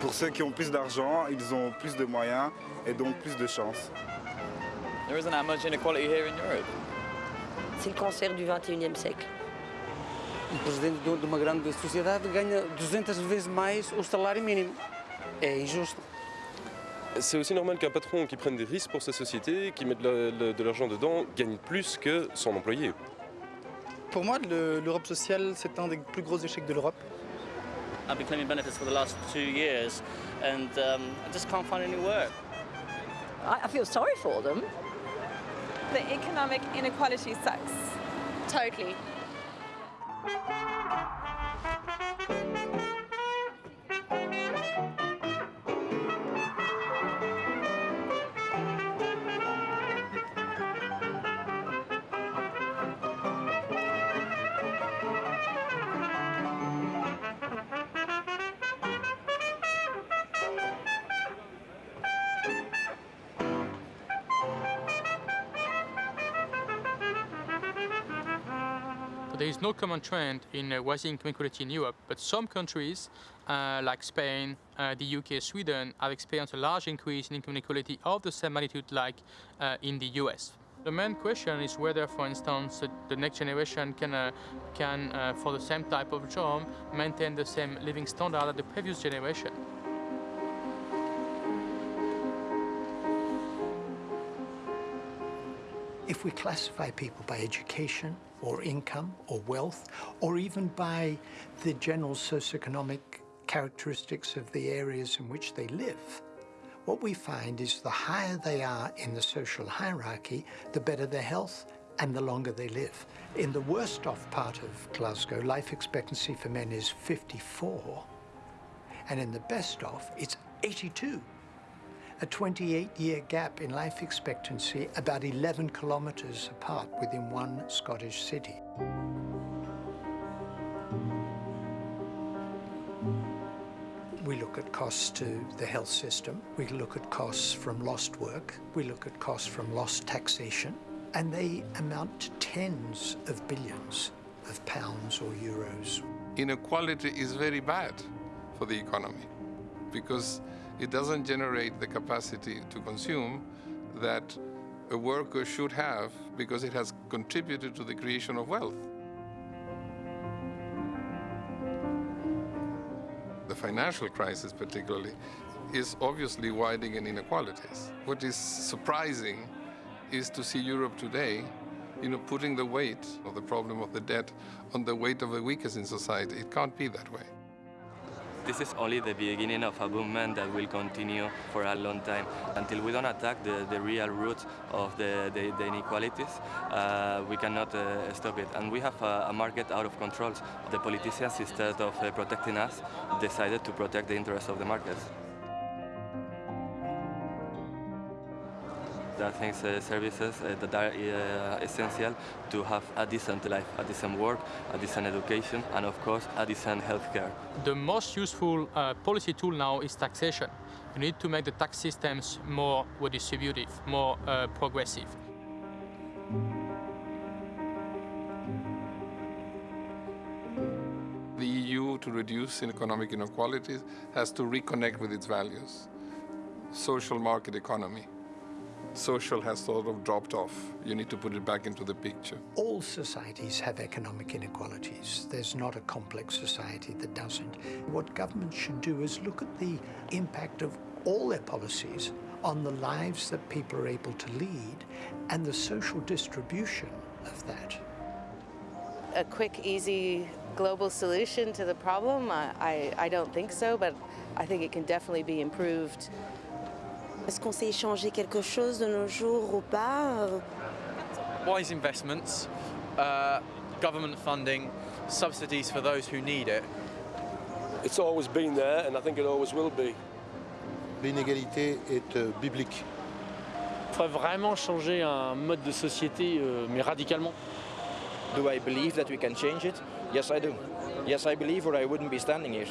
Pour ceux qui ont plus d'argent, ils ont plus de moyens et donc plus de chances. There isn't that much inequality here in Europe. C'est le cancer du 21e siècle. Um presidente de uma grande sociedade ganha 200 vezes mais o salário mínimo. É injusto. C'est aussi normal qu'un patron qui prenne des risques pour sa société, qui mette de la- de l'argent dedans, gagne plus que son employé. Pour moi, le- l'Europe sociale, c'est un des plus gros échecs de l'Europe. I've been claiming benefits for the last two years and um, I just can't find any work. I, I feel sorry for them. The economic inequality sucks. Totally. There is no common trend in uh, rising income inequality in Europe, but some countries, uh, like Spain, uh, the UK, Sweden, have experienced a large increase in income inequality of the same magnitude like uh, in the US. The main question is whether, for instance, the next generation can, uh, can uh, for the same type of job, maintain the same living standard as the previous generation. If we classify people by education or income or wealth, or even by the general socioeconomic characteristics of the areas in which they live, what we find is the higher they are in the social hierarchy, the better their health and the longer they live. In the worst off part of Glasgow, life expectancy for men is 54, and in the best off, it's 82 a 28-year gap in life expectancy about 11 kilometres apart within one Scottish city. We look at costs to the health system, we look at costs from lost work, we look at costs from lost taxation, and they amount to tens of billions of pounds or euros. Inequality is very bad for the economy because it doesn't generate the capacity to consume that a worker should have because it has contributed to the creation of wealth. The financial crisis particularly is obviously widening inequalities. What is surprising is to see Europe today you know, putting the weight of the problem of the debt on the weight of the weakest in society. It can't be that way. This is only the beginning of a movement that will continue for a long time. Until we don't attack the, the real roots of the, the, the inequalities, uh, we cannot uh, stop it. And we have a, a, market out of control. The politicians, instead of uh, protecting us, decided to protect the interests of the markets. There things, uh, services uh, that are uh, essential to have a decent life, a decent work, a decent education, and of course, a decent healthcare. The most useful uh, policy tool now is taxation. You need to make the tax systems more redistributive, more uh, progressive. The EU, to reduce economic inequalities, has to reconnect with its values. Social market economy social has sort of dropped off. You need to put it back into the picture. All societies have economic inequalities. There's not a complex society that doesn't. What governments should do is look at the impact of all their policies on the lives that people are able to lead and the social distribution of that. A quick, easy global solution to the problem? I, I, I don't think so, but I think it can definitely be improved. Est-ce qu'on sait échanger quelque chose de nos jours ou pas Wise investments, uh, government funding, subsidies for those who need it. It's always been there and I think it always will be. L'inégalité est euh, biblique. Il faudrait vraiment changer un mode de société, euh, mais radicalement. Do I believe that we can change it? Yes, I do. Yes, I believe or I wouldn't be standing here.